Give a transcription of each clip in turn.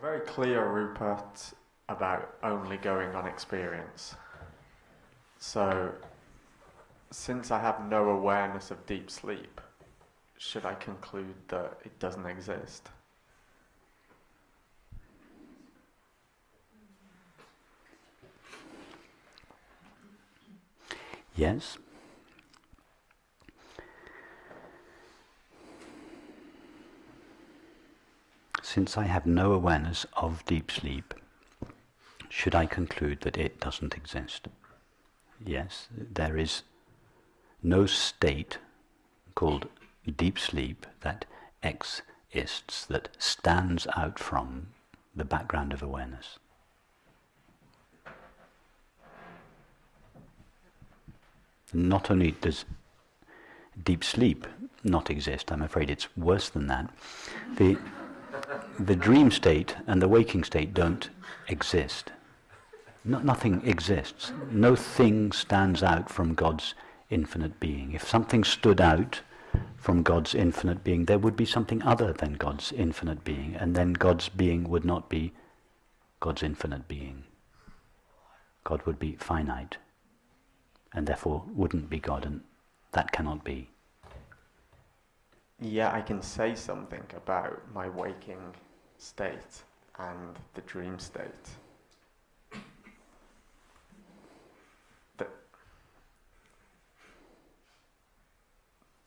very clear, Rupert, about only going on experience. So, since I have no awareness of deep sleep, should I conclude that it doesn't exist? Yes. Since I have no awareness of deep sleep, should I conclude that it doesn't exist? Yes, there is no state called deep sleep that exists, that stands out from the background of awareness. Not only does deep sleep not exist, I'm afraid it's worse than that. The, the dream state and the waking state don't exist. No, nothing exists. No thing stands out from God's infinite being. If something stood out from God's infinite being, there would be something other than God's infinite being, and then God's being would not be God's infinite being. God would be finite, and therefore wouldn't be God, and that cannot be. Yeah, I can say something about my waking state and the dream state.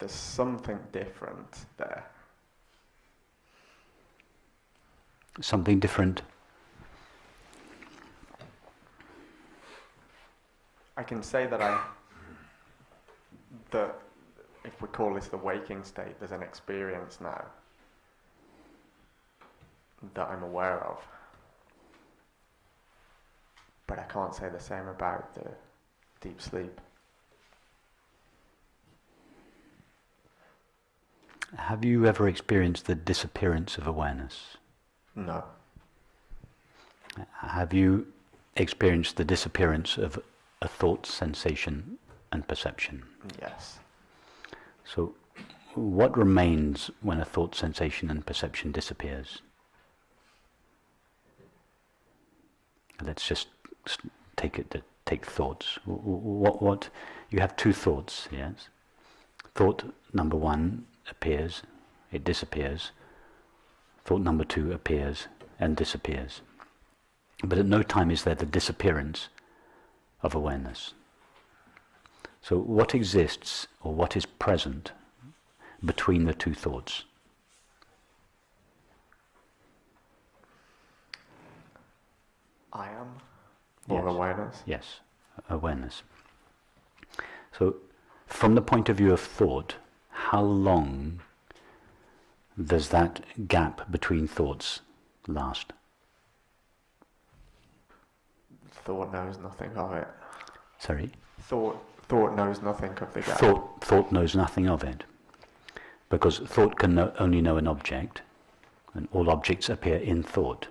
there's something different there. Something different. I can say that I, that if we call this the waking state, there's an experience now that I'm aware of. But I can't say the same about the deep sleep. Have you ever experienced the disappearance of awareness? No. Have you experienced the disappearance of a thought, sensation, and perception? Yes. So, what remains when a thought, sensation, and perception disappears? Let's just take it. Take thoughts. What? What? You have two thoughts. Yes. Thought number one appears, it disappears. Thought number two appears and disappears. But at no time is there the disappearance of awareness. So, what exists or what is present between the two thoughts? I am, or yes. awareness? Yes, awareness. So, from the point of view of thought, how long does that gap between thoughts last? Thought knows nothing of it. Sorry? Thought, thought knows nothing of the gap. Thought, thought knows nothing of it. Because thought can know, only know an object, and all objects appear in thought.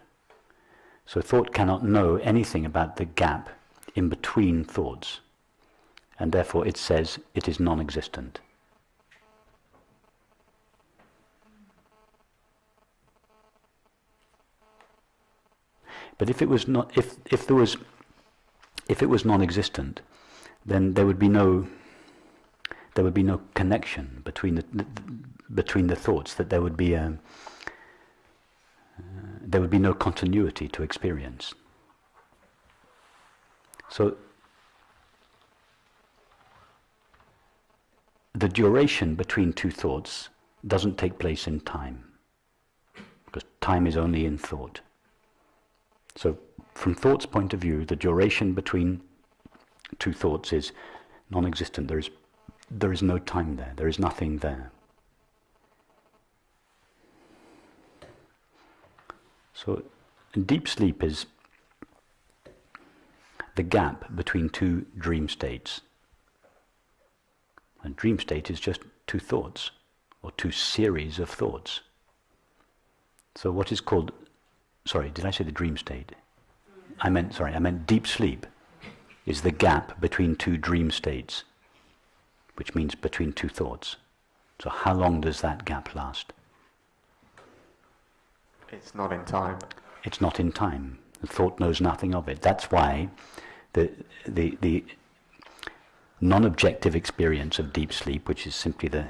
So thought cannot know anything about the gap in between thoughts, and therefore it says it is non existent. But if it was not, if if there was, if it was non-existent, then there would be no. There would be no connection between the, the between the thoughts. That there would be a. Uh, there would be no continuity to experience. So the duration between two thoughts doesn't take place in time, because time is only in thought. So from thought's point of view, the duration between two thoughts is non-existent. There is, there is no time there. There is nothing there. So deep sleep is the gap between two dream states. A dream state is just two thoughts, or two series of thoughts. So what is called sorry, did I say the dream state? I meant, sorry, I meant deep sleep is the gap between two dream states, which means between two thoughts. So how long does that gap last? It's not in time. It's not in time. The thought knows nothing of it. That's why the, the, the non-objective experience of deep sleep, which is simply the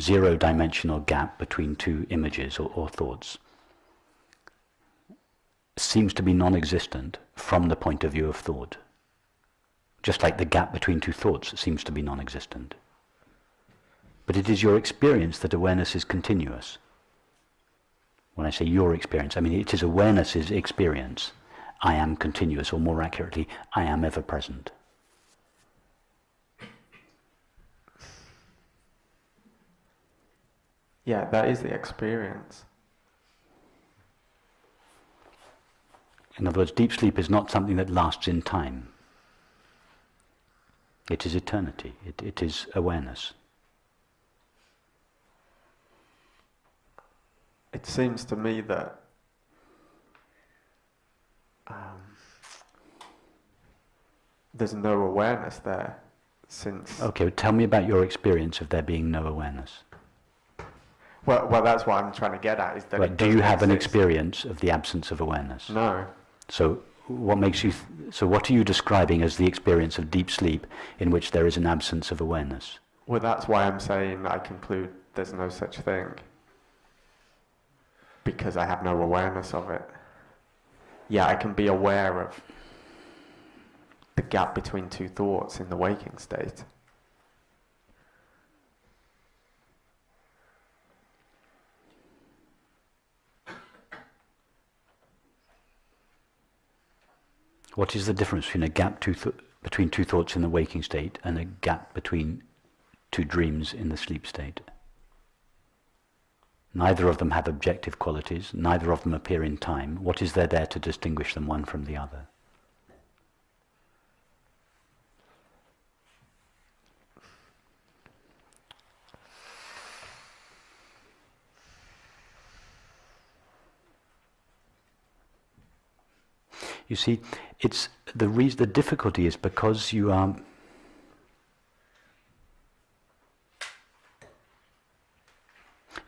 zero-dimensional gap between two images or, or thoughts, seems to be non-existent from the point of view of thought. Just like the gap between two thoughts seems to be non-existent. But it is your experience that awareness is continuous. When I say your experience, I mean it is awareness's experience. I am continuous, or more accurately, I am ever present. Yeah, that is the experience. In other words, deep sleep is not something that lasts in time. It is eternity. It, it is awareness. It seems to me that um, there's no awareness there since. Okay, tell me about your experience of there being no awareness. Well, well, that's what I'm trying to get at. Is that right, do you have exist. an experience of the absence of awareness? No. So, what makes you? So, what are you describing as the experience of deep sleep in which there is an absence of awareness? Well, that's why I'm saying I conclude there's no such thing because I have no awareness of it. Yeah, I can be aware of the gap between two thoughts in the waking state. What is the difference between a gap two between two thoughts in the waking state and a gap between two dreams in the sleep state? Neither of them have objective qualities, neither of them appear in time. What is there there to distinguish them one from the other? You see, it's the reason, the difficulty is because you are.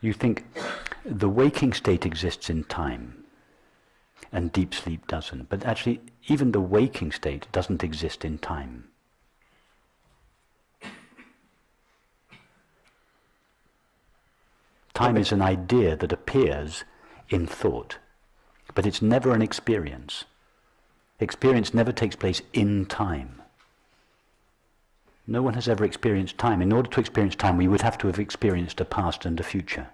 You think the waking state exists in time and deep sleep doesn't. But actually, even the waking state doesn't exist in time. Time is an idea that appears in thought, but it's never an experience. Experience never takes place in time. No one has ever experienced time. In order to experience time, we would have to have experienced a past and a future.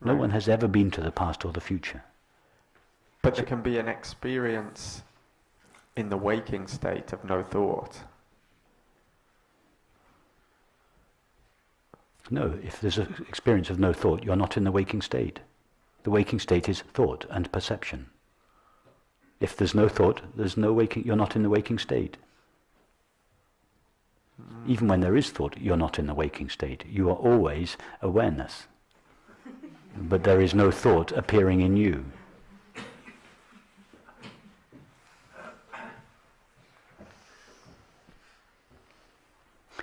No right. one has ever been to the past or the future. But there can be an experience in the waking state of no thought. No, if there's an experience of no thought, you're not in the waking state. The waking state is thought and perception. If there's no thought, there's no waking, you're not in the waking state. Even when there is thought, you're not in the waking state. You are always awareness. but there is no thought appearing in you.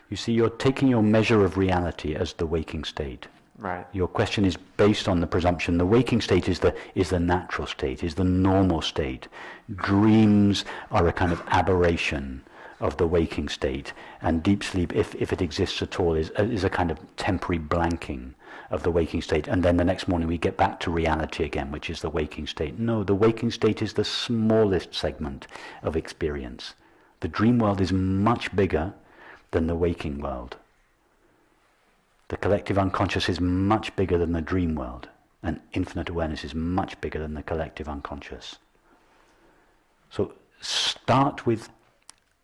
You see, you're taking your measure of reality as the waking state. Right. Your question is based on the presumption the waking state is the is the natural state, is the normal state. Dreams are a kind of aberration of the waking state, and deep sleep, if, if it exists at all, is, is a kind of temporary blanking of the waking state, and then the next morning we get back to reality again, which is the waking state. No, the waking state is the smallest segment of experience. The dream world is much bigger than the waking world. The collective unconscious is much bigger than the dream world, and infinite awareness is much bigger than the collective unconscious. So start with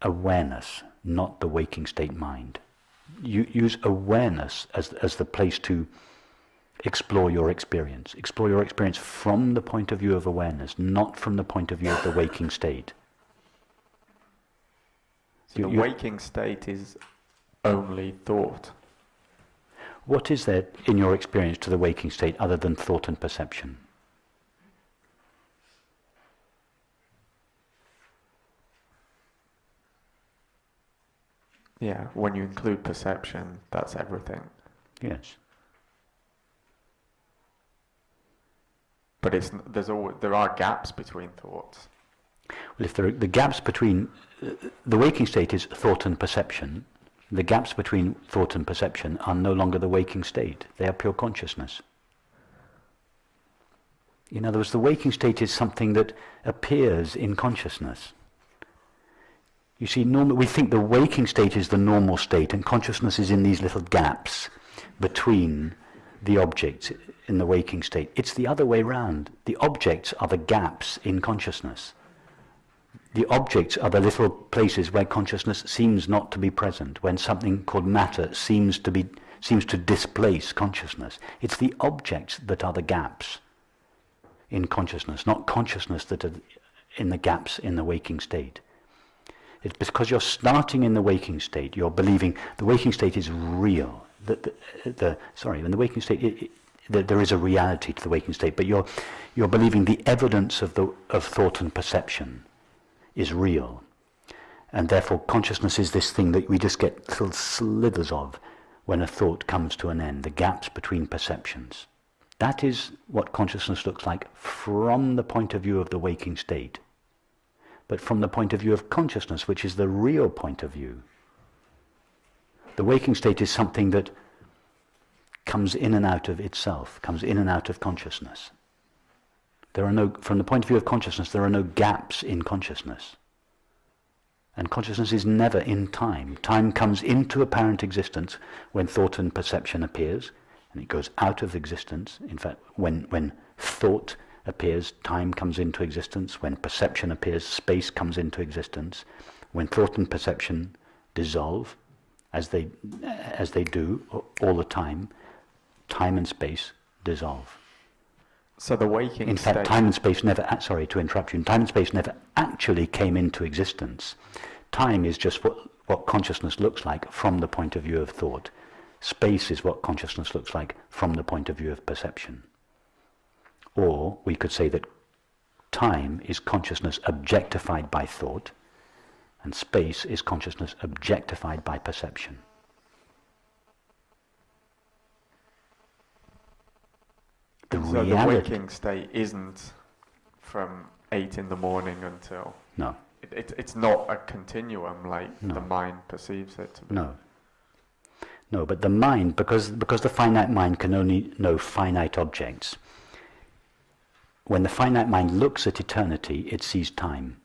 awareness, not the waking state mind. You use awareness as, as the place to explore your experience. Explore your experience from the point of view of awareness, not from the point of view of the waking state. So you, the waking state is only thought. What is there in your experience to the waking state other than thought and perception? Yeah, when you include perception, that's everything. Yes. But it's there's all there are gaps between thoughts. Well, if there are the gaps between uh, the waking state is thought and perception, the gaps between thought and perception are no longer the waking state; they are pure consciousness. In other words, the waking state is something that appears in consciousness. You see, normal, we think the waking state is the normal state, and consciousness is in these little gaps between the objects in the waking state. It's the other way round. The objects are the gaps in consciousness. The objects are the little places where consciousness seems not to be present, when something called matter seems to be seems to displace consciousness. It's the objects that are the gaps in consciousness, not consciousness that are in the gaps in the waking state. It's because you're starting in the waking state, you're believing the waking state is real. The, the, the sorry, in the waking state, it, it, the, there is a reality to the waking state, but you're, you're believing the evidence of, the, of thought and perception is real. And therefore, consciousness is this thing that we just get little slithers of when a thought comes to an end, the gaps between perceptions. That is what consciousness looks like from the point of view of the waking state but from the point of view of consciousness, which is the real point of view. The waking state is something that comes in and out of itself, comes in and out of consciousness. There are no, from the point of view of consciousness, there are no gaps in consciousness. And consciousness is never in time. Time comes into apparent existence when thought and perception appears, and it goes out of existence. In fact, when, when thought appears, time comes into existence. When perception appears, space comes into existence. When thought and perception dissolve, as they, as they do all the time, time and space dissolve. So the waking In fact, state. time and space never, sorry to interrupt you, time and space never actually came into existence. Time is just what, what consciousness looks like from the point of view of thought. Space is what consciousness looks like from the point of view of perception. Or we could say that time is consciousness objectified by thought, and space is consciousness objectified by perception. So the waking state isn't from eight in the morning until. No, It, it, it's not a continuum like No. the mind perceives it to be. no. No, but the mind, because, because the finite mind can only know finite objects, when the finite mind looks at eternity, it sees time.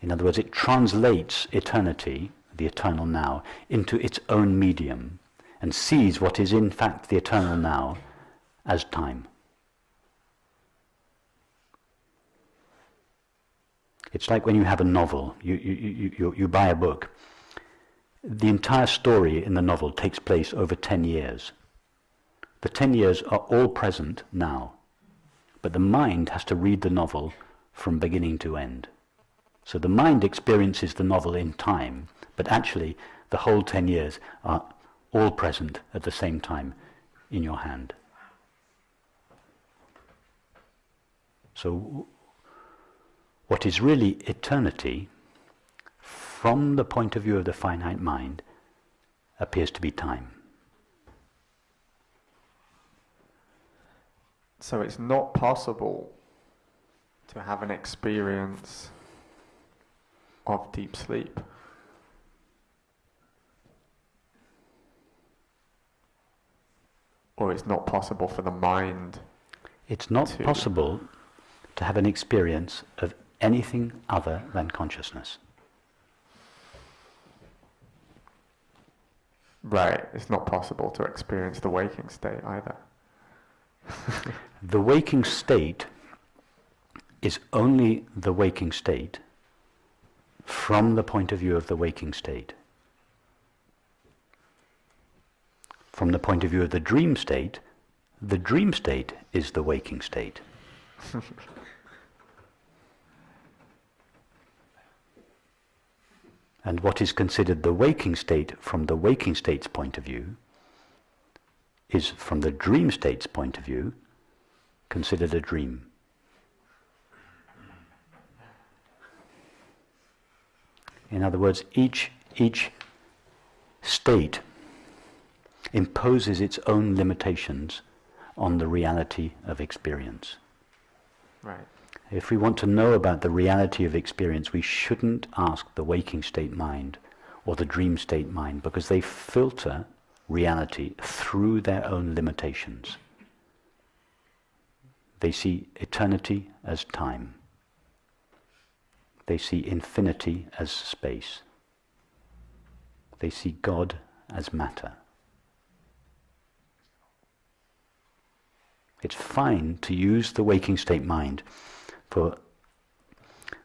In other words, it translates eternity, the eternal now, into its own medium and sees what is in fact the eternal now as time. It's like when you have a novel, you, you, you, you, you buy a book. The entire story in the novel takes place over 10 years. The 10 years are all present now. But the mind has to read the novel from beginning to end. So the mind experiences the novel in time, but actually the whole 10 years are all present at the same time in your hand. So what is really eternity, from the point of view of the finite mind, appears to be time. So it's not possible to have an experience of deep sleep. Or it's not possible for the mind. It's not to- possible to have an experience of anything other than consciousness. Right, it's not possible to experience the waking state either. The waking state is only the waking state from the point of view of the waking state. From the point of view of the dream state, the dream state is the waking state. and what is considered the waking state from the waking state's point of view is from the dream state's point of view considered a dream. In other words, each, each state imposes its own limitations on the reality of experience. Right. If we want to know about the reality of experience, we shouldn't ask the waking state mind or the dream state mind because they filter reality through their own limitations. They see eternity as time. They see infinity as space. They see God as matter. It's fine to use the waking state mind for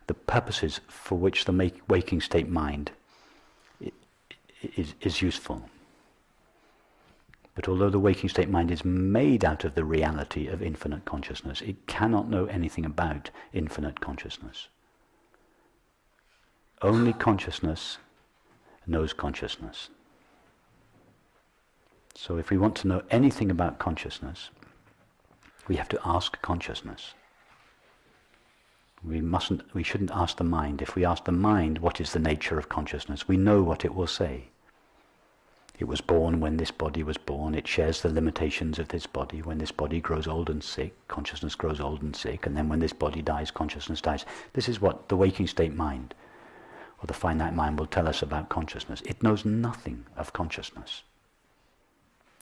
the purposes for which the waking state mind is, is useful. But although the waking state mind is made out of the reality of infinite consciousness, it cannot know anything about infinite consciousness. Only consciousness knows consciousness. So if we want to know anything about consciousness, we have to ask consciousness. We mustn't, we shouldn't ask the mind. If we ask the mind what is the nature of consciousness, we know what it will say. It was born when this body was born. It shares the limitations of this body. When this body grows old and sick, consciousness grows old and sick. And then when this body dies, consciousness dies. This is what the waking state mind or the finite mind will tell us about consciousness. It knows nothing of consciousness.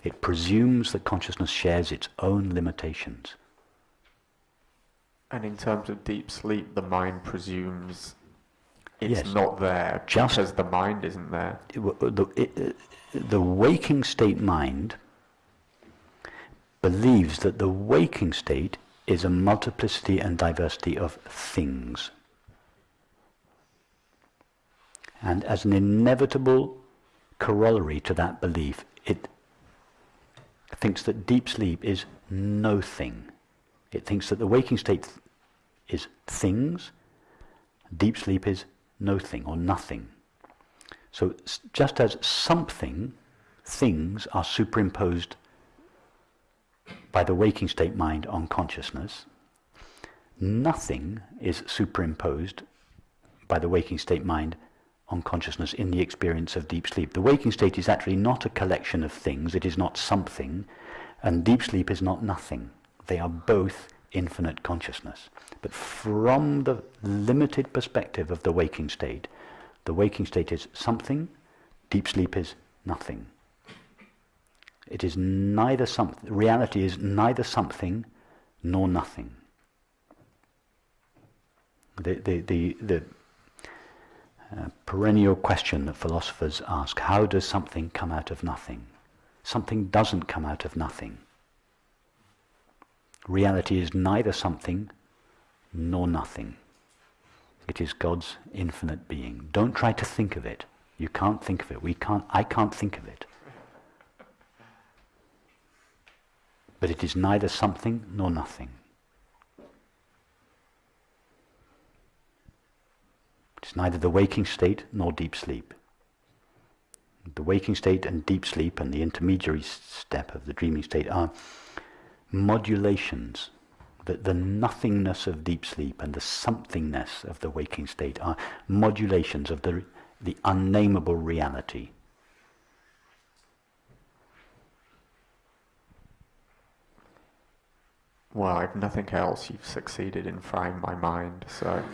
It presumes that consciousness shares its own limitations. And in terms of deep sleep, the mind presumes it's Yes. not there Just- because the mind isn't there. W- uh, The, it- uh, the waking state mind believes that the waking state is a multiplicity and diversity of things. And as an inevitable corollary to that belief, it thinks that deep sleep is no thing. It thinks that the waking state is things, deep sleep is no thing or nothing. So just as something, things are superimposed by the waking state mind on consciousness, nothing is superimposed by the waking state mind on consciousness in the experience of deep sleep. The waking state is actually not a collection of things, it is not something, and deep sleep is not nothing. They are both infinite consciousness. But from the limited perspective of the waking state, the waking state is something, deep sleep is nothing. It is neither something, reality is neither something nor nothing. The, the, the, the uh, perennial question that philosophers ask how does something come out of nothing? Something doesn't come out of nothing. Reality is neither something nor nothing. It is God's infinite being. Don't try to think of it. You can't think of it. We can't, I can't think of it. But it is neither something nor nothing. It's neither the waking state nor deep sleep. The waking state and deep sleep and the intermediary step of the dreaming state are modulations. The, the nothingness of deep sleep and the somethingness of the waking state are modulations of the, the unnameable reality. Well, I've nothing else. You've succeeded in frying my mind, so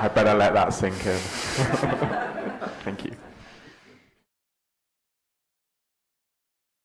I better let that sink in. Thank you.